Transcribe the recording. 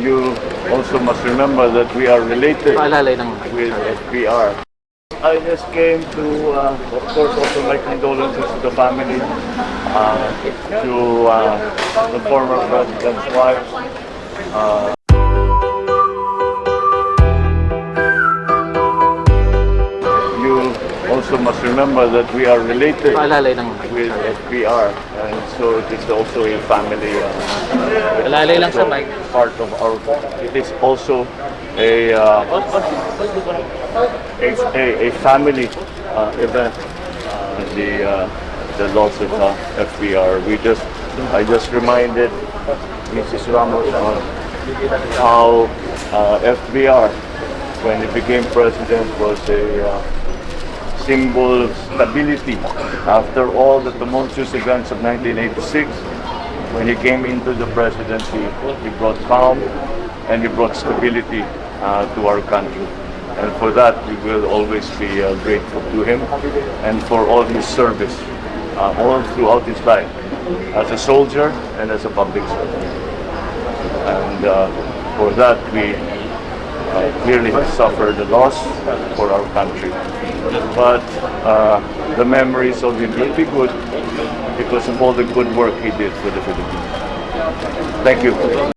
you also must remember that we are related with FVR. I just came to, uh, of course, also my condolences to the family, uh, to uh, the former president's wife. Also must remember that we are related with FVR, and so it is also a family. Uh, Paalalay lang sa mic. part of our. It is also a uh, a, a, a family uh, event. Uh, the uh, the loss of uh, FVR. We just I just reminded Mrs. Ramos on how uh, FVR when he became president was a uh, symbol of stability after all the tumultuous events of 1986 when he came into the presidency, he brought calm and he brought stability uh, to our country. And for that, we will always be uh, grateful to him and for all his service uh, all throughout his life as a soldier and as a public servant. And uh, for that, we clearly have suffered a loss for our country. But uh, the memories of him will be good because of all the good work he did for the Philippines. Thank you.